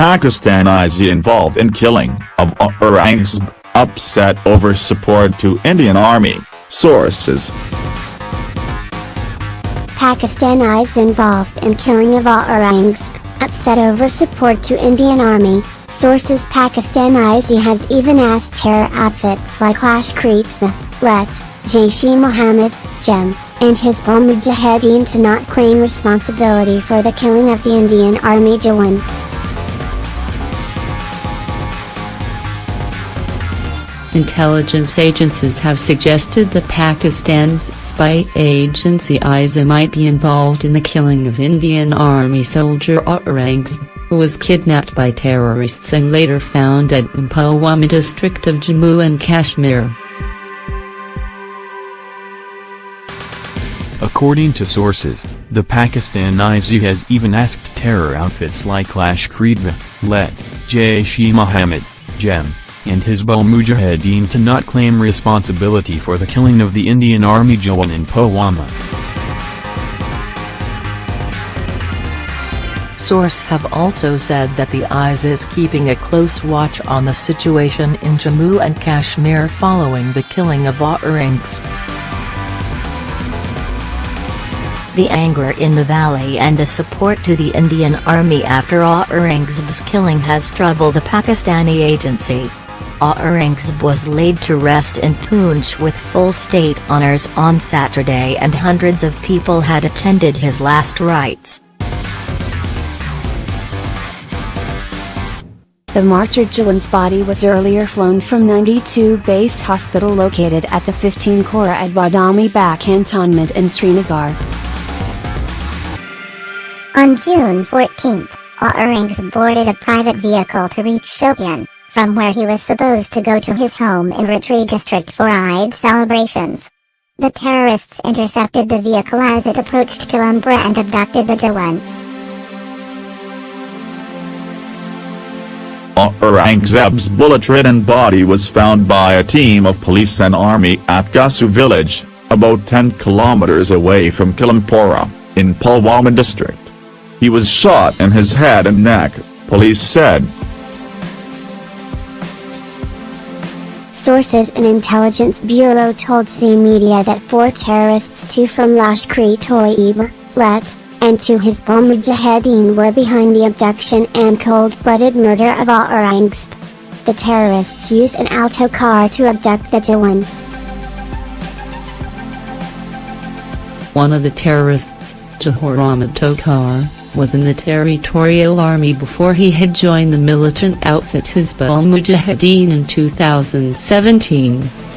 Pakistan ISI involved in killing of Aurangzeb, upset over support to Indian Army, sources. Pakistan ISI involved in killing of Aurangzeb, upset over support to Indian Army, sources Pakistan ISI has even asked terror outfits like Lashkar-e-Taiba, Let, Jaish-e-Mohammed, JEM, and Hizbul Mujahideen to not claim responsibility for the killing of the Indian Army Jawan. Intelligence agencies have suggested that Pakistan's spy agency ISI might be involved in the killing of Indian Army soldier Aurangzeb, who was kidnapped by terrorists and later found dead in Pulwama district of Jammu and Kashmir. According to sources, the Pakistan ISI has even asked terror outfits like Lashkar-e-Taiba, Let, Jaish-e-Mohammed, JEM, and Hizbul Mujahideen to not claim responsibility for the killing of the Indian Army Jawan in Pulwama. Sources have also said that the ISI is keeping a close watch on the situation in Jammu and Kashmir following the killing of Aurangzeb. The anger in the valley and the support to the Indian Army after Aurangzeb's killing has troubled the Pakistani agency. Aurangzeb was laid to rest in Poonch with full state honors on Saturday and hundreds of people had attended his last rites. The martyr Jawan's body was earlier flown from 92 Base Hospital located at the 15 Corps at Badami Bagh cantonment in Srinagar. On June 14, Aurangzeb boarded a private vehicle to reach Shopian from where he was supposed to go to his home in Ratri district for Eid celebrations. The terrorists intercepted the vehicle as it approached Kilumpura and abducted the Jawan. Aurangzeb's bullet-ridden body was found by a team of police and army at Gasu village, about 10 kilometers away from Kilumpura, in Pulwama district. He was shot in his head and neck, police said. Sources in Intelligence Bureau told C Media that four terrorists two from Lashkar-e-Taiba, Let, and two Hizbul Mujahideen were behind the abduction and cold-blooded murder of Aurangzeb. The terrorists used an Alto car to abduct the Jawan. One of the terrorists, Jahor Ahmed Thokar, was in the Territorial Army before he had joined the militant outfit Hizbul Mujahideen in 2017.